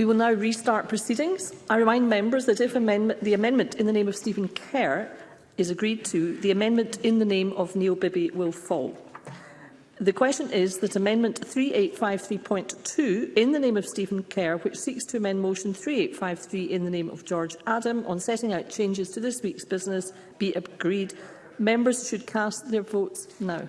We will now restart proceedings. I remind members that if amendment, the amendment in the name of Stephen Kerr is agreed to, the amendment in the name of Neil Bibby will fall. The question is that Amendment 3853.2 in the name of Stephen Kerr, which seeks to amend Motion 3853 in the name of George Adam on setting out changes to this week's business, be agreed. Members should cast their votes now.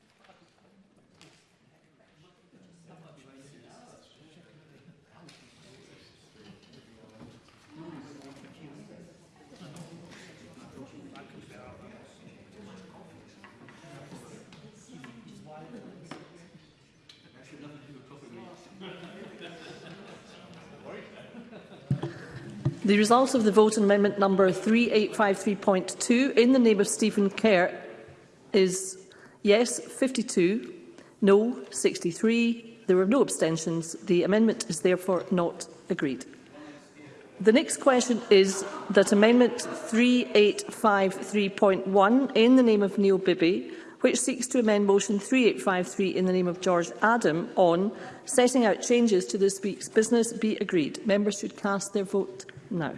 The result of the vote on amendment number 3853.2 in the name of Stephen Kerr is yes 52, no 63. There were no abstentions. The amendment is therefore not agreed. The next question is that Amendment 3853.1 in the name of Neil Bibby, which seeks to amend Motion 3853 in the name of George Adam on setting out changes to this week's business, be agreed. Members should cast their vote No.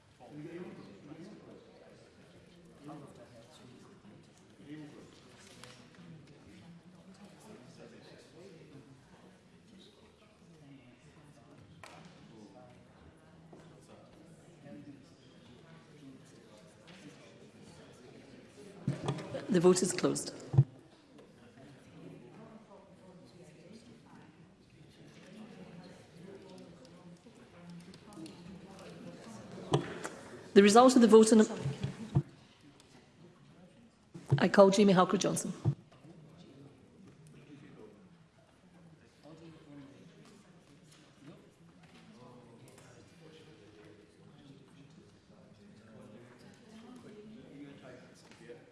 The vote is closed. The result of the vote on... I call Jamie Halker-Johnson.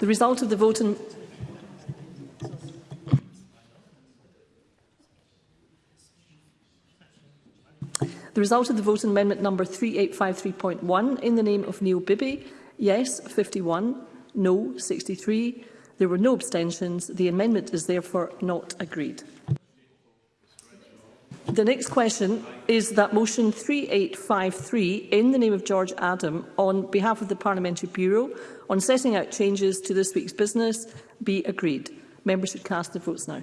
The result of the vote in The result of the vote on amendment number 3853.1 in the name of Neil Bibby, yes 51, no 63. There were no abstentions. The amendment is therefore not agreed. The next question is that motion 3853 in the name of George Adam on behalf of the Parliamentary Bureau on setting out changes to this week's business be agreed. Members should cast their votes now.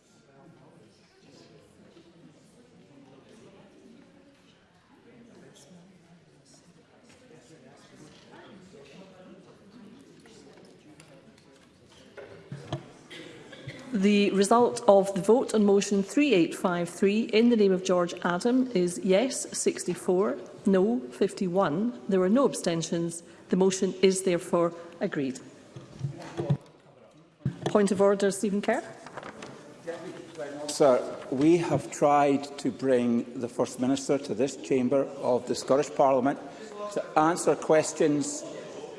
The result of the vote on motion 3853 in the name of George Adam is yes 64, no 51. There were no abstentions. The motion is therefore agreed. Point of order, Stephen Kerr. Sir, we have tried to bring the First Minister to this chamber of the Scottish Parliament to answer questions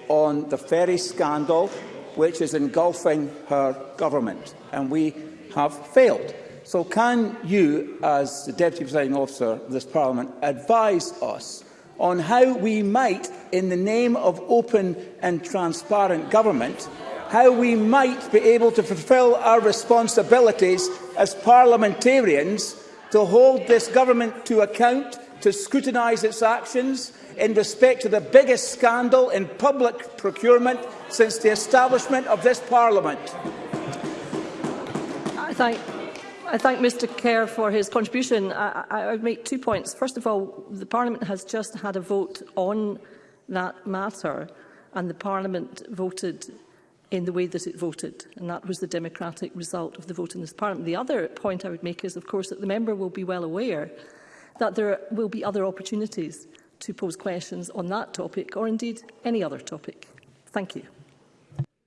on the ferry scandal which is engulfing her government, and we have failed. So can you, as the Deputy Presiding Officer of this Parliament, advise us on how we might, in the name of open and transparent government, how we might be able to fulfil our responsibilities as parliamentarians to hold this government to account, to scrutinise its actions in respect to the biggest scandal in public procurement since the establishment of this parliament. I thank I thank Mr Kerr for his contribution. I, I, I make two points. First of all, the Parliament has just had a vote on that matter, and the Parliament voted in the way that it voted, and that was the democratic result of the vote in this Parliament. The other point I would make is, of course, that the member will be well aware that there will be other opportunities to pose questions on that topic, or indeed any other topic. Thank you.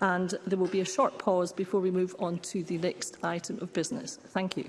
and there will be a short pause before we move on to the next item of business. Thank you.